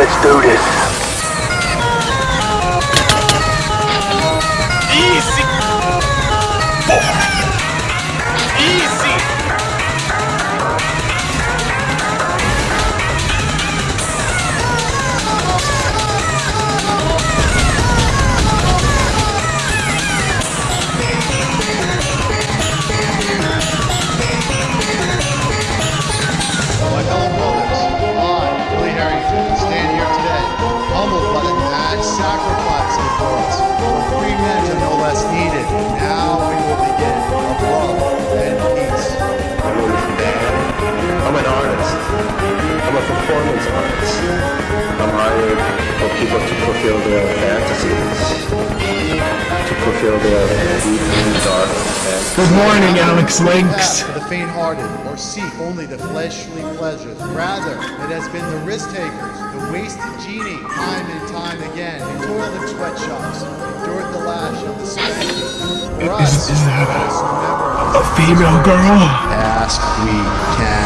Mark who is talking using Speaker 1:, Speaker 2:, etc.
Speaker 1: Let's do this.
Speaker 2: People to fulfill their fantasies, to fulfill their deep and dark fantasies.
Speaker 3: Good morning, Alex
Speaker 4: Not
Speaker 3: Links.
Speaker 4: for the faint-hearted, or seek only the fleshly pleasures. Rather, it has been the risk-takers, the wasted genie, time and time again, who toiled in sweatshops, endured the lash of the spanking. For
Speaker 3: Is-
Speaker 4: us,
Speaker 3: is that
Speaker 4: let us remember
Speaker 3: A female girl?
Speaker 4: ask we can.